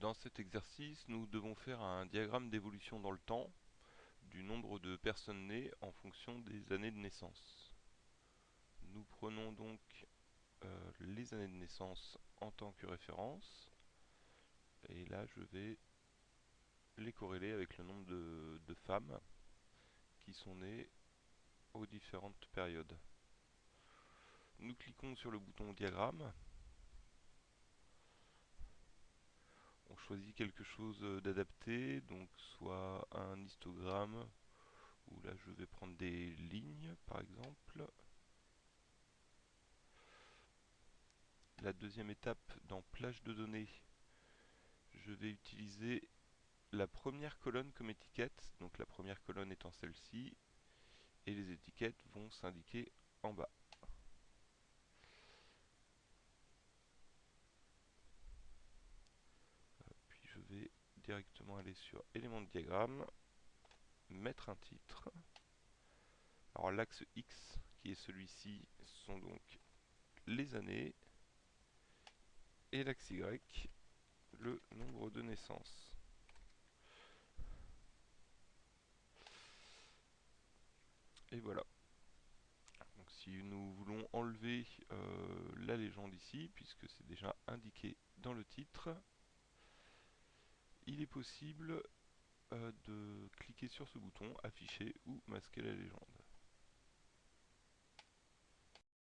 Dans cet exercice, nous devons faire un diagramme d'évolution dans le temps du nombre de personnes nées en fonction des années de naissance. Nous prenons donc euh, les années de naissance en tant que référence et là je vais les corréler avec le nombre de, de femmes qui sont nées aux différentes périodes. Nous cliquons sur le bouton diagramme quelque chose d'adapté, donc soit un histogramme, ou là je vais prendre des lignes par exemple. La deuxième étape dans plage de données, je vais utiliser la première colonne comme étiquette, donc la première colonne étant celle-ci, et les étiquettes vont s'indiquer en bas. je vais directement aller sur élément de diagramme, mettre un titre. Alors l'axe X, qui est celui-ci, sont donc les années, et l'axe Y, le nombre de naissances. Et voilà. Donc si nous voulons enlever euh, la légende ici, puisque c'est déjà indiqué dans le titre, il est possible euh, de cliquer sur ce bouton, afficher ou masquer la légende.